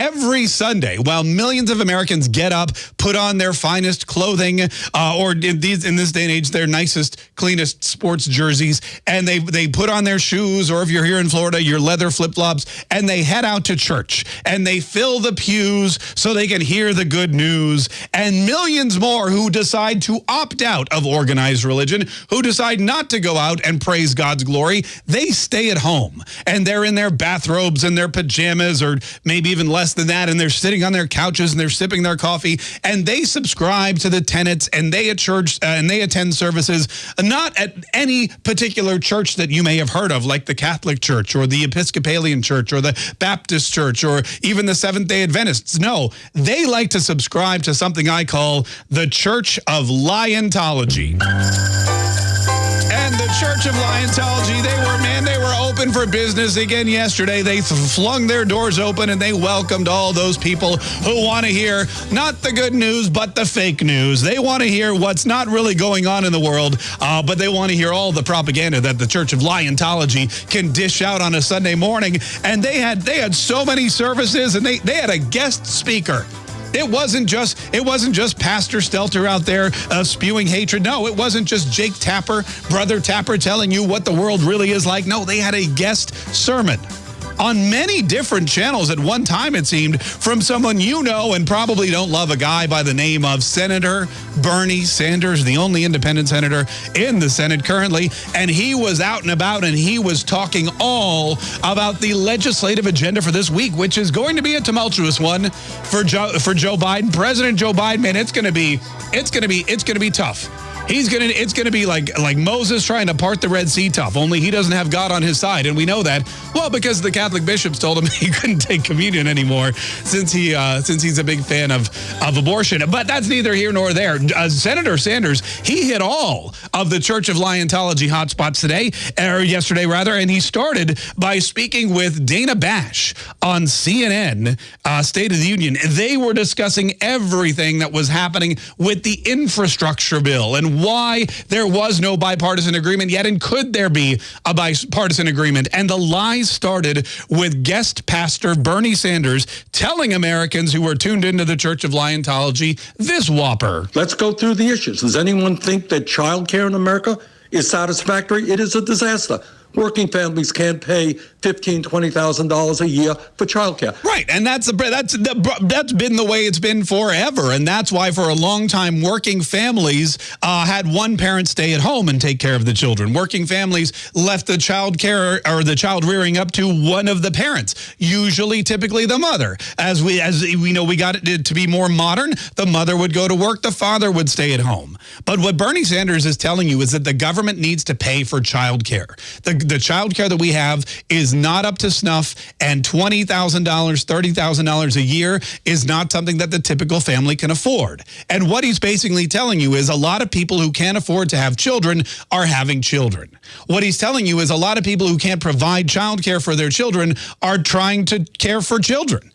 every Sunday while millions of Americans get up, put on their finest clothing, uh, or in, these, in this day and age, their nicest, cleanest sports jerseys, and they, they put on their shoes, or if you're here in Florida, your leather flip-flops, and they head out to church, and they fill the pews so they can hear the good news, and millions more who decide to opt out of organized religion, who decide not to go out and praise God's glory, they stay at home, and they're in their bathrobes and their pajamas, or maybe even less than that, and they're sitting on their couches and they're sipping their coffee, and they subscribe to the tenets and they at church uh, and they attend services, not at any particular church that you may have heard of, like the Catholic Church or the Episcopalian Church or the Baptist Church or even the Seventh-day Adventists. No, they like to subscribe to something I call the Church of Liontology. And the Church of Liontology, they were, man, they were open for business again yesterday. They flung their doors open and they welcomed all those people who want to hear not the good news, but the fake news. They want to hear what's not really going on in the world, uh, but they want to hear all the propaganda that the Church of Liontology can dish out on a Sunday morning. And they had they had so many services and they, they had a guest speaker it wasn't just it wasn't just Pastor Stelter out there uh, spewing hatred. No, it wasn't just Jake Tapper, Brother Tapper telling you what the world really is like. No, they had a guest sermon on many different channels at one time, it seemed, from someone you know and probably don't love, a guy by the name of Senator Bernie Sanders, the only independent senator in the Senate currently. And he was out and about and he was talking all about the legislative agenda for this week, which is going to be a tumultuous one for Joe, for Joe Biden. President Joe Biden, man, it's going to be, it's going to be, it's going to be tough. He's gonna. It's gonna be like like Moses trying to part the Red Sea tough. Only he doesn't have God on his side, and we know that well because the Catholic bishops told him he couldn't take communion anymore since he uh, since he's a big fan of of abortion. But that's neither here nor there. Uh, Senator Sanders he hit all of the Church of Liontology hotspots today or yesterday rather, and he started by speaking with Dana Bash on CNN uh, State of the Union. They were discussing everything that was happening with the infrastructure bill and why there was no bipartisan agreement yet, and could there be a bipartisan agreement? And the lies started with guest pastor Bernie Sanders telling Americans who were tuned into the Church of Liontology this whopper. Let's go through the issues. Does anyone think that child care in America is satisfactory? It is a disaster working families can't pay fifteen, twenty thousand dollars a year for childcare. Right, and that's a, that's that's been the way it's been forever, and that's why for a long time working families uh, had one parent stay at home and take care of the children. Working families left the child care or the child rearing up to one of the parents, usually, typically the mother. As we as we know, we got it to be more modern. The mother would go to work, the father would stay at home. But what Bernie Sanders is telling you is that the government needs to pay for child care. The the child care that we have is not up to snuff, and $20,000, $30,000 a year is not something that the typical family can afford. And what he's basically telling you is a lot of people who can't afford to have children are having children. What he's telling you is a lot of people who can't provide child care for their children are trying to care for children.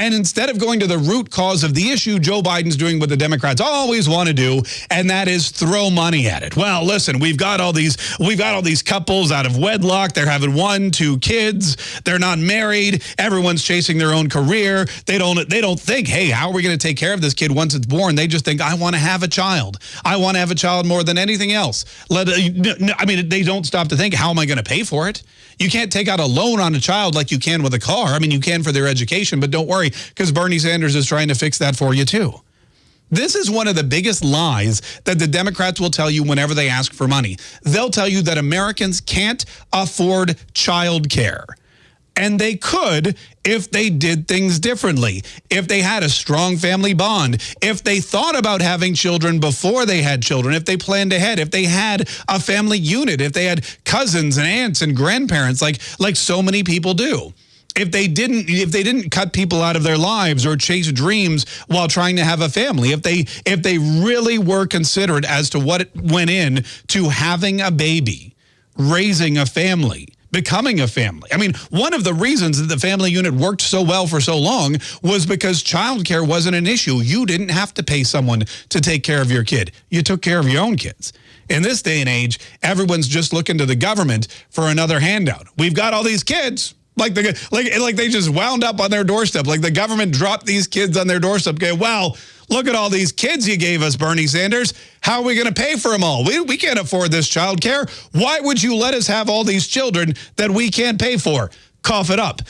And instead of going to the root cause of the issue, Joe Biden's doing what the Democrats always want to do, and that is throw money at it. Well, listen, we've got all these we've got all these couples out of wedlock. They're having one, two kids. They're not married. Everyone's chasing their own career. They don't they don't think, "Hey, how are we going to take care of this kid once it's born?" They just think, "I want to have a child. I want to have a child more than anything else." Let uh, I mean, they don't stop to think, "How am I going to pay for it?" You can't take out a loan on a child like you can with a car. I mean, you can for their education, but don't worry because Bernie Sanders is trying to fix that for you too. This is one of the biggest lies that the Democrats will tell you whenever they ask for money. They'll tell you that Americans can't afford child care. And they could if they did things differently, if they had a strong family bond, if they thought about having children before they had children, if they planned ahead, if they had a family unit, if they had cousins and aunts and grandparents like, like so many people do if they didn't if they didn't cut people out of their lives or chase dreams while trying to have a family if they if they really were considerate as to what went in to having a baby raising a family becoming a family. I mean, one of the reasons that the family unit worked so well for so long was because childcare wasn't an issue. You didn't have to pay someone to take care of your kid. You took care of your own kids. In this day and age, everyone's just looking to the government for another handout. We've got all these kids. Like the like like they just wound up on their doorstep. Like the government dropped these kids on their doorstep. Okay, well, look at all these kids you gave us, Bernie Sanders. How are we going to pay for them all? We, we can't afford this child care. Why would you let us have all these children that we can't pay for? Cough it up.